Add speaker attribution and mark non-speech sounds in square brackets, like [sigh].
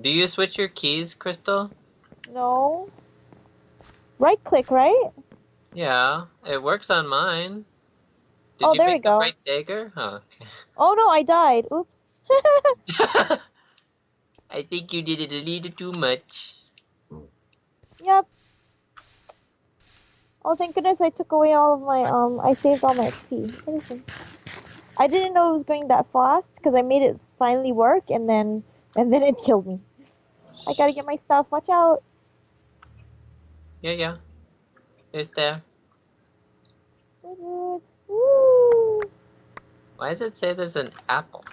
Speaker 1: Do you switch your keys, Crystal?
Speaker 2: No. Right click, right?
Speaker 1: Yeah, it works on mine. Did
Speaker 2: Oh,
Speaker 1: you
Speaker 2: there we
Speaker 1: pick the
Speaker 2: go.
Speaker 1: right dagger? Oh,
Speaker 2: Oh no, I died. Oops. [laughs]
Speaker 1: I think you did it a little too much.
Speaker 2: yep. Oh, thank goodness I took away all of my, um, I saved all my XP. I didn't know it was going that fast because I made it finally work and then, and then it killed me. I gotta get my stuff. Watch out.
Speaker 1: Yeah, yeah. It's there.
Speaker 2: Woo!
Speaker 1: Why does it say there's an apple?